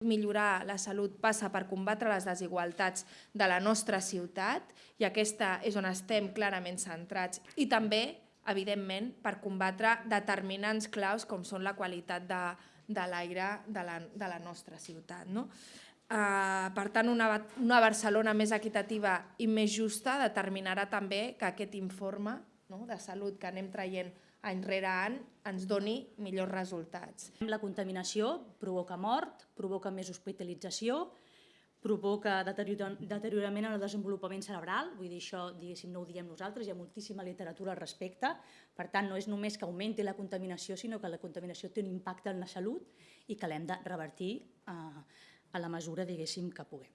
Millorar la salut passa per combatre les desigualtats de la nostra ciutat i aquesta és on estem clarament centrats. I també, evidentment, per combatre determinants claus com són la qualitat de, de l'aire de, la, de la nostra ciutat. No? Uh, per tant, una, una Barcelona més equitativa i més justa determinarà també que aquest informe no, de salut que anem traient any rere any ens doni millors resultats. La contaminació provoca mort, provoca més hospitalització, provoca deteriorament en el desenvolupament cerebral, vull dir, això diguéssim no ho diem nosaltres, hi ha moltíssima literatura al respecte, per tant no és només que augmenti la contaminació, sinó que la contaminació té un impacte en la salut i que l'hem de revertir eh, a la mesura, diguéssim, que puguem.